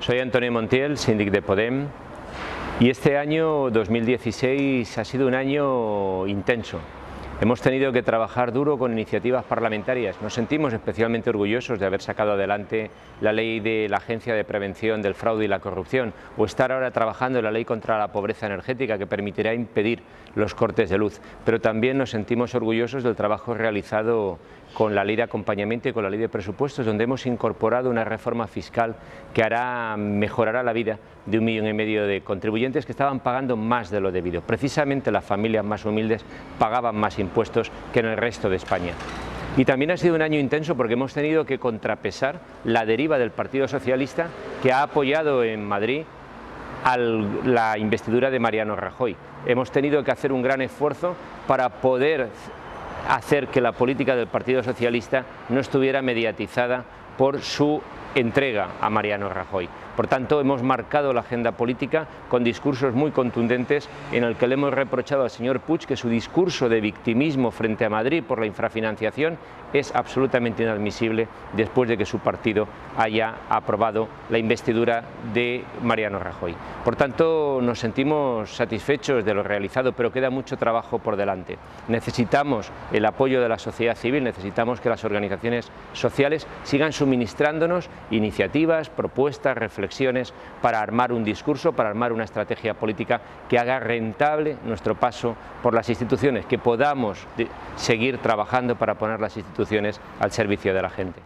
Soy Antonio Montiel, síndic de Podem, y este año 2016 ha sido un año intenso. Hemos tenido que trabajar duro con iniciativas parlamentarias. Nos sentimos especialmente orgullosos de haber sacado adelante la ley de la Agencia de Prevención del Fraude y la Corrupción o estar ahora trabajando en la ley contra la pobreza energética que permitirá impedir los cortes de luz. Pero también nos sentimos orgullosos del trabajo realizado con la ley de acompañamiento y con la ley de presupuestos, donde hemos incorporado una reforma fiscal que hará, mejorará la vida de un millón y medio de contribuyentes que estaban pagando más de lo debido. Precisamente las familias más humildes pagaban más impuestos que en el resto de España. Y también ha sido un año intenso porque hemos tenido que contrapesar la deriva del Partido Socialista que ha apoyado en Madrid a la investidura de Mariano Rajoy. Hemos tenido que hacer un gran esfuerzo para poder hacer que la política del Partido Socialista no estuviera mediatizada por su entrega a Mariano Rajoy. Por tanto, hemos marcado la agenda política con discursos muy contundentes en el que le hemos reprochado al señor Puig que su discurso de victimismo frente a Madrid por la infrafinanciación es absolutamente inadmisible después de que su partido haya aprobado la investidura de Mariano Rajoy. Por tanto, nos sentimos satisfechos de lo realizado, pero queda mucho trabajo por delante. Necesitamos el apoyo de la sociedad civil, necesitamos que las organizaciones sociales sigan suministrándonos iniciativas, propuestas, reflexiones para armar un discurso, para armar una estrategia política que haga rentable nuestro paso por las instituciones, que podamos seguir trabajando para poner las instituciones al servicio de la gente.